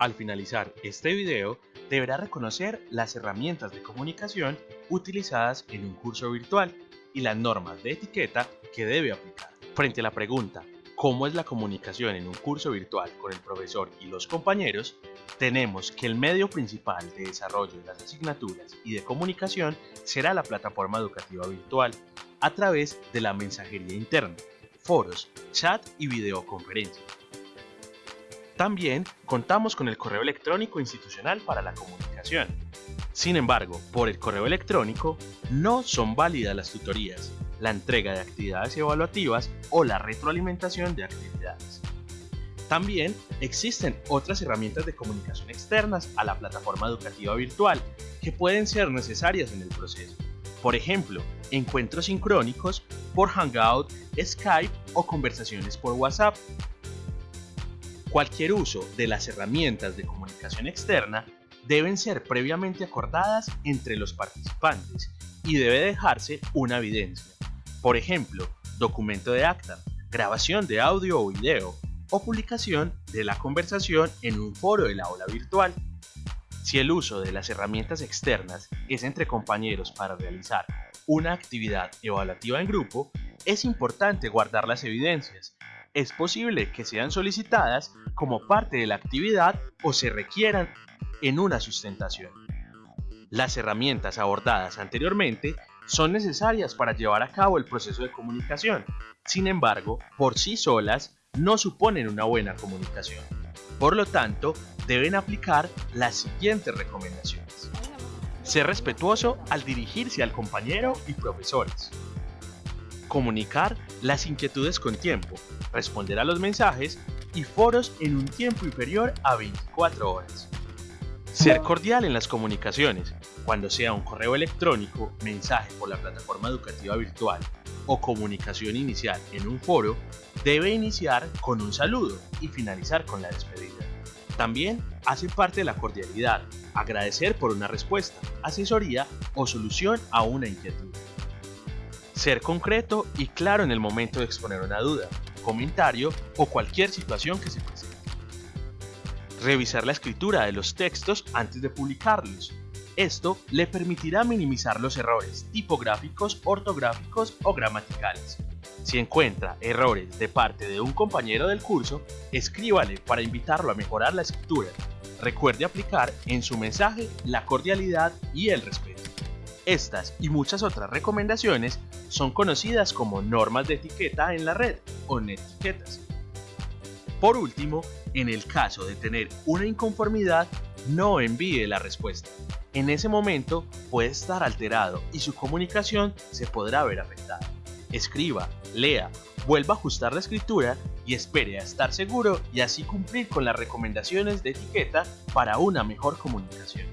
Al finalizar este video, deberá reconocer las herramientas de comunicación utilizadas en un curso virtual y las normas de etiqueta que debe aplicar. Frente a la pregunta, ¿cómo es la comunicación en un curso virtual con el profesor y los compañeros? Tenemos que el medio principal de desarrollo de las asignaturas y de comunicación será la plataforma educativa virtual a través de la mensajería interna, foros, chat y videoconferencia también contamos con el correo electrónico institucional para la comunicación. Sin embargo, por el correo electrónico no son válidas las tutorías, la entrega de actividades evaluativas o la retroalimentación de actividades. También existen otras herramientas de comunicación externas a la plataforma educativa virtual que pueden ser necesarias en el proceso. Por ejemplo, encuentros sincrónicos por Hangout, Skype o conversaciones por WhatsApp Cualquier uso de las herramientas de comunicación externa deben ser previamente acordadas entre los participantes y debe dejarse una evidencia. Por ejemplo, documento de acta, grabación de audio o video o publicación de la conversación en un foro de la aula virtual. Si el uso de las herramientas externas es entre compañeros para realizar una actividad evaluativa en grupo, es importante guardar las evidencias es posible que sean solicitadas como parte de la actividad o se requieran en una sustentación. Las herramientas abordadas anteriormente son necesarias para llevar a cabo el proceso de comunicación, sin embargo, por sí solas no suponen una buena comunicación. Por lo tanto, deben aplicar las siguientes recomendaciones. Ser respetuoso al dirigirse al compañero y profesores. Comunicar las inquietudes con tiempo, responder a los mensajes y foros en un tiempo inferior a 24 horas. Ser cordial en las comunicaciones, cuando sea un correo electrónico, mensaje por la plataforma educativa virtual o comunicación inicial en un foro, debe iniciar con un saludo y finalizar con la despedida. También hace parte de la cordialidad, agradecer por una respuesta, asesoría o solución a una inquietud. Ser concreto y claro en el momento de exponer una duda, comentario o cualquier situación que se presente. Revisar la escritura de los textos antes de publicarlos. Esto le permitirá minimizar los errores tipográficos, ortográficos o gramaticales. Si encuentra errores de parte de un compañero del curso, escríbale para invitarlo a mejorar la escritura. Recuerde aplicar en su mensaje la cordialidad y el respeto. Estas y muchas otras recomendaciones son conocidas como normas de etiqueta en la red o netiquetas. Por último, en el caso de tener una inconformidad, no envíe la respuesta. En ese momento puede estar alterado y su comunicación se podrá ver afectada. Escriba, lea, vuelva a ajustar la escritura y espere a estar seguro y así cumplir con las recomendaciones de etiqueta para una mejor comunicación.